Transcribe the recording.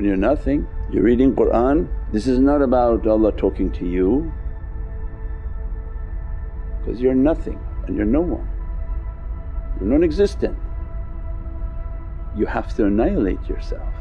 When you're nothing, you're reading Qur'an, this is not about Allah talking to you. Because you're nothing and you're no one, you're non-existent. You have to annihilate yourself.